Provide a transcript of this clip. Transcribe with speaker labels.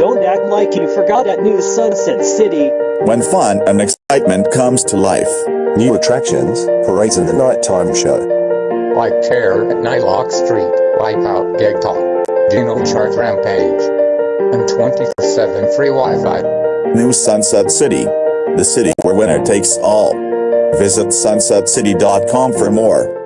Speaker 1: Don't act like you forgot at New Sunset City.
Speaker 2: When fun and excitement comes to life.
Speaker 3: New attractions, parades and the nighttime show.
Speaker 4: Like Terror at Nylock Street, Wipeout, Gig Talk, Dino Charge Rampage, and 24-7 free Wi-Fi.
Speaker 2: New Sunset City, the city where winner takes all. Visit sunsetcity.com for more.